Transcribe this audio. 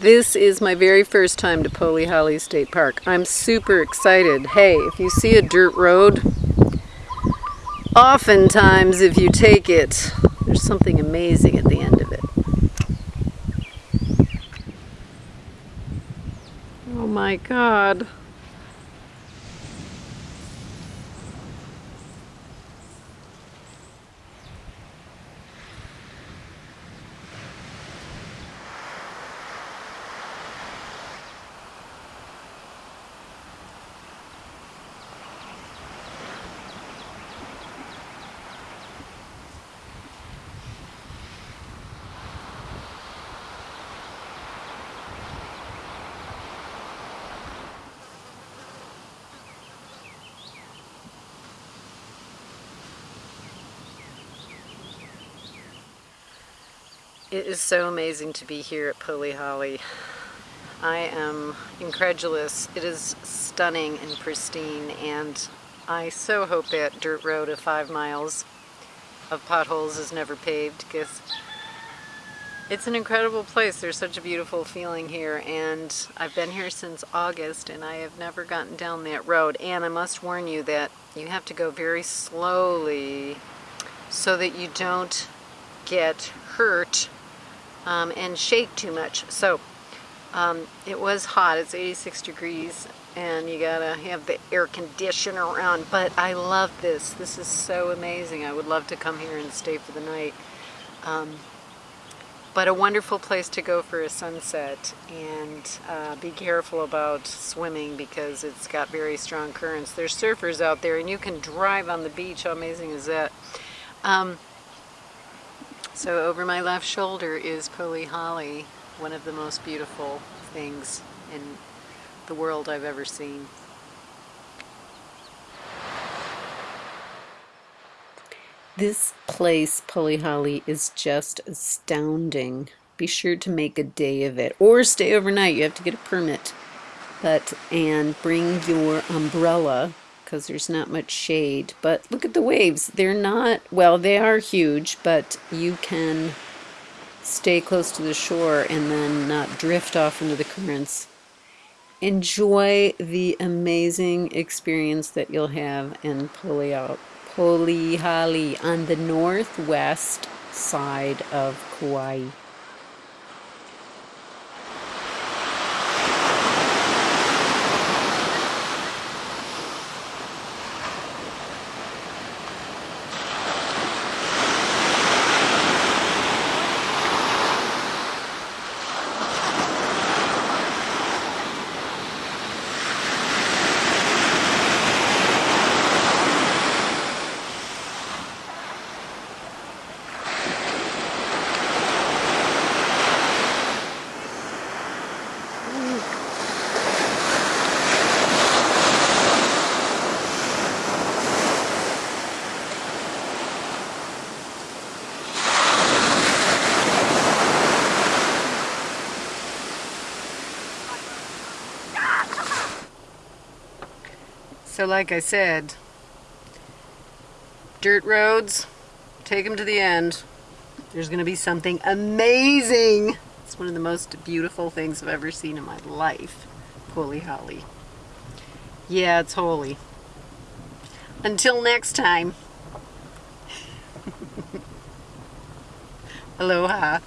This is my very first time to Polihale State Park. I'm super excited. Hey, if you see a dirt road, oftentimes if you take it, there's something amazing at the end of it. Oh my God. It is so amazing to be here at Polihale. I am incredulous. It is stunning and pristine and I so hope that dirt road of five miles of potholes is never paved because it's an incredible place. There's such a beautiful feeling here and I've been here since August and I have never gotten down that road and I must warn you that you have to go very slowly so that you don't get hurt um, and shake too much. So um, it was hot, it's 86 degrees and you gotta have the air conditioner on, but I love this. This is so amazing. I would love to come here and stay for the night. Um, but a wonderful place to go for a sunset and uh, be careful about swimming because it's got very strong currents. There's surfers out there and you can drive on the beach. How amazing is that? Um, so over my left shoulder is Polihale, one of the most beautiful things in the world I've ever seen. This place, Polihale, is just astounding. Be sure to make a day of it or stay overnight. You have to get a permit. But and bring your umbrella because there's not much shade. But look at the waves. They're not, well, they are huge, but you can stay close to the shore and then not drift off into the currents. Enjoy the amazing experience that you'll have in Polihale on the northwest side of Kauai. So like I said, dirt roads, take them to the end. There's going to be something amazing. It's one of the most beautiful things I've ever seen in my life. Holy holly. Yeah, it's holy. Until next time. Aloha.